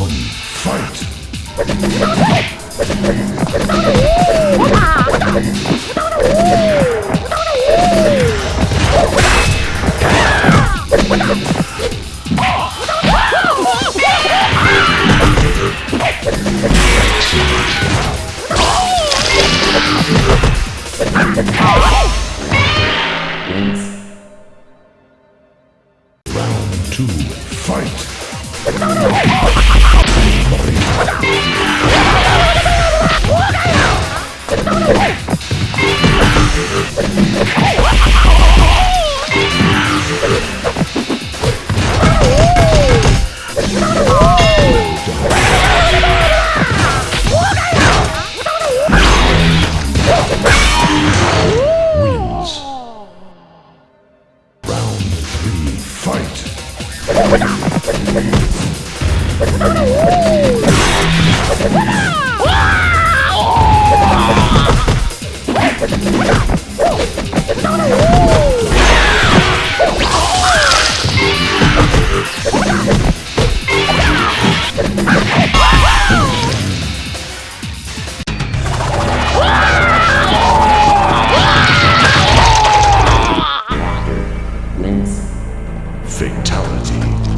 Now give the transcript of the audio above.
one, fight! Round two, fight! Fight! Fatality.